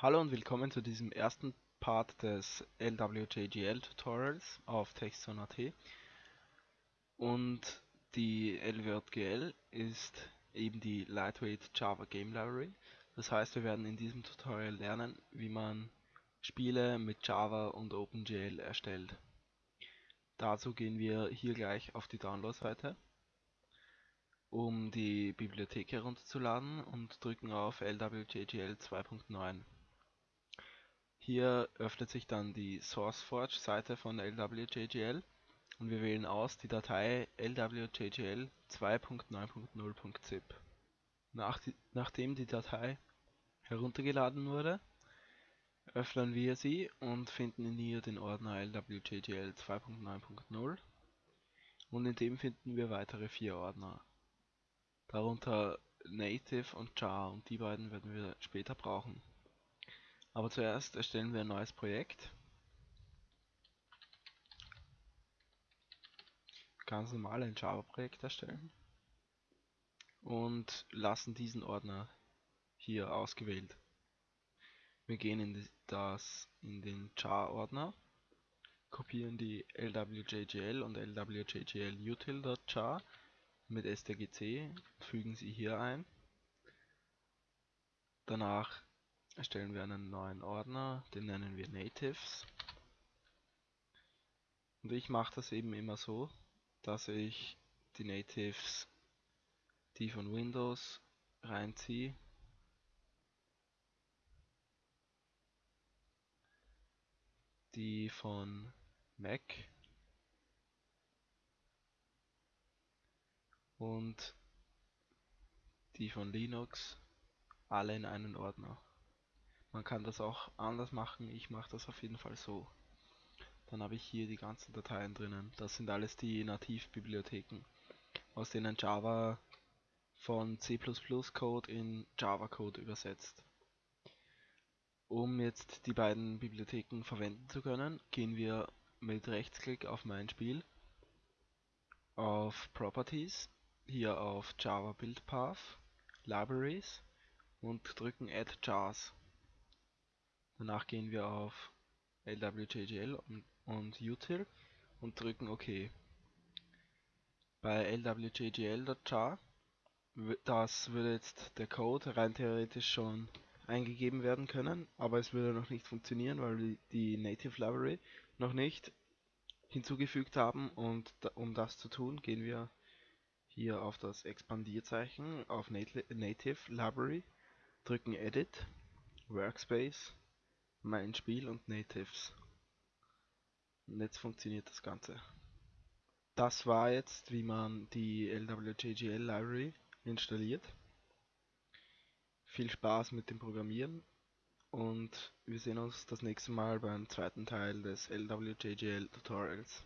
Hallo und willkommen zu diesem ersten Part des LWJGL Tutorials auf Textzone.at und die LWJGL ist eben die Lightweight Java Game Library. Das heißt, wir werden in diesem Tutorial lernen, wie man Spiele mit Java und OpenGL erstellt. Dazu gehen wir hier gleich auf die Download-Seite, um die Bibliothek herunterzuladen und drücken auf LWJGL 2.9. Hier öffnet sich dann die SourceForge-Seite von LWJGL und wir wählen aus die Datei lwjgl 2.9.0.zip. Nach die, nachdem die Datei heruntergeladen wurde, öffnen wir sie und finden in ihr den Ordner lwjgl 2.9.0 und in dem finden wir weitere vier Ordner. Darunter Native und Jar und die beiden werden wir später brauchen. Aber zuerst erstellen wir ein neues Projekt. Ganz normal ein Java-Projekt erstellen. Und lassen diesen Ordner hier ausgewählt. Wir gehen in das in den jar-Ordner, kopieren die lwjgl und lwjgl util.jar mit stgc, fügen sie hier ein. Danach erstellen wir einen neuen Ordner, den nennen wir Natives. Und ich mache das eben immer so, dass ich die Natives, die von Windows, reinziehe. Die von Mac und die von Linux alle in einen Ordner. Man kann das auch anders machen, ich mache das auf jeden Fall so. Dann habe ich hier die ganzen Dateien drinnen. Das sind alles die Nativbibliotheken, aus denen Java von C++ Code in Java Code übersetzt. Um jetzt die beiden Bibliotheken verwenden zu können, gehen wir mit Rechtsklick auf mein Spiel, auf Properties, hier auf Java Build Path, Libraries und drücken Add Jars. Danach gehen wir auf LWJGL und, util und drücken OK. Bei lwjgl.jar, das würde jetzt der Code rein theoretisch schon eingegeben werden können, aber es würde noch nicht funktionieren, weil wir die Native Library noch nicht hinzugefügt haben und um das zu tun, gehen wir hier auf das Expandierzeichen auf Native Library, drücken Edit, Workspace mein Spiel und Natives. Und jetzt funktioniert das Ganze. Das war jetzt, wie man die LWJGL Library installiert. Viel Spaß mit dem Programmieren und wir sehen uns das nächste Mal beim zweiten Teil des LWJGL Tutorials.